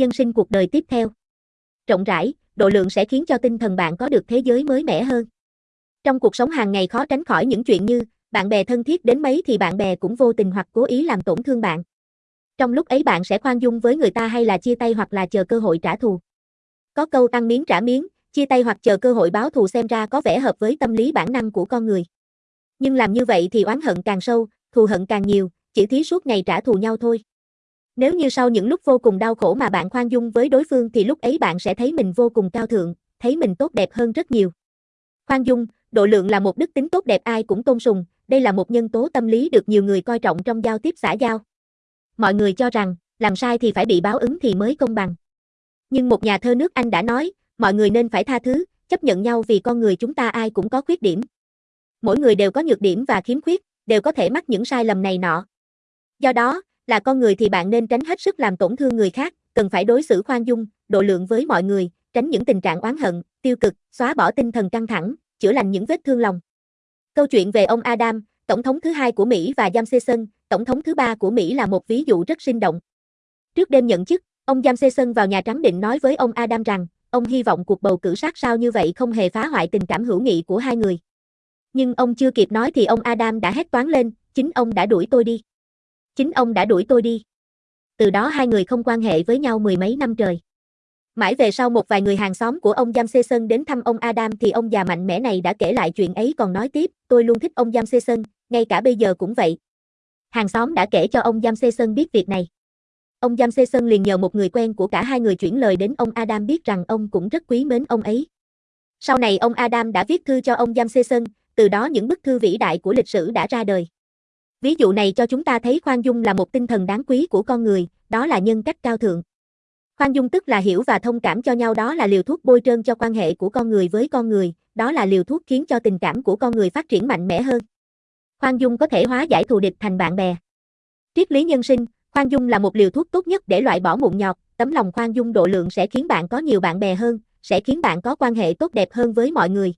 nhân sinh cuộc đời tiếp theo. Rộng rãi, độ lượng sẽ khiến cho tinh thần bạn có được thế giới mới mẻ hơn. Trong cuộc sống hàng ngày khó tránh khỏi những chuyện như bạn bè thân thiết đến mấy thì bạn bè cũng vô tình hoặc cố ý làm tổn thương bạn. Trong lúc ấy bạn sẽ khoan dung với người ta hay là chia tay hoặc là chờ cơ hội trả thù. Có câu ăn miếng trả miếng, chia tay hoặc chờ cơ hội báo thù xem ra có vẻ hợp với tâm lý bản năng của con người. Nhưng làm như vậy thì oán hận càng sâu, thù hận càng nhiều, chỉ thí suốt ngày trả thù nhau thôi. Nếu như sau những lúc vô cùng đau khổ mà bạn khoan dung với đối phương thì lúc ấy bạn sẽ thấy mình vô cùng cao thượng, thấy mình tốt đẹp hơn rất nhiều. Khoan dung, độ lượng là một đức tính tốt đẹp ai cũng tôn sùng, đây là một nhân tố tâm lý được nhiều người coi trọng trong giao tiếp xã giao. Mọi người cho rằng, làm sai thì phải bị báo ứng thì mới công bằng. Nhưng một nhà thơ nước Anh đã nói, mọi người nên phải tha thứ, chấp nhận nhau vì con người chúng ta ai cũng có khuyết điểm. Mỗi người đều có nhược điểm và khiếm khuyết, đều có thể mắc những sai lầm này nọ. Do đó, là con người thì bạn nên tránh hết sức làm tổn thương người khác, cần phải đối xử khoan dung, độ lượng với mọi người, tránh những tình trạng oán hận, tiêu cực, xóa bỏ tinh thần căng thẳng, chữa lành những vết thương lòng. Câu chuyện về ông Adam, tổng thống thứ hai của Mỹ và Giam tổng thống thứ ba của Mỹ là một ví dụ rất sinh động. Trước đêm nhận chức, ông Giam vào Nhà Trắng định nói với ông Adam rằng, ông hy vọng cuộc bầu cử sát sao như vậy không hề phá hoại tình cảm hữu nghị của hai người. Nhưng ông chưa kịp nói thì ông Adam đã hét toán lên, chính ông đã đuổi tôi đi. Chính ông đã đuổi tôi đi. Từ đó hai người không quan hệ với nhau mười mấy năm trời. Mãi về sau một vài người hàng xóm của ông Giam Sê Sơn đến thăm ông Adam thì ông già mạnh mẽ này đã kể lại chuyện ấy còn nói tiếp, tôi luôn thích ông Giam Sê Sơn, ngay cả bây giờ cũng vậy. Hàng xóm đã kể cho ông Giam Sê Sơn biết việc này. Ông Giam Sê Sơn liền nhờ một người quen của cả hai người chuyển lời đến ông Adam biết rằng ông cũng rất quý mến ông ấy. Sau này ông Adam đã viết thư cho ông Giam Sê Sơn, từ đó những bức thư vĩ đại của lịch sử đã ra đời. Ví dụ này cho chúng ta thấy khoan dung là một tinh thần đáng quý của con người, đó là nhân cách cao thượng. Khoan dung tức là hiểu và thông cảm cho nhau đó là liều thuốc bôi trơn cho quan hệ của con người với con người, đó là liều thuốc khiến cho tình cảm của con người phát triển mạnh mẽ hơn. Khoan dung có thể hóa giải thù địch thành bạn bè. Triết lý nhân sinh, khoan dung là một liều thuốc tốt nhất để loại bỏ mụn nhọt, tấm lòng khoan dung độ lượng sẽ khiến bạn có nhiều bạn bè hơn, sẽ khiến bạn có quan hệ tốt đẹp hơn với mọi người.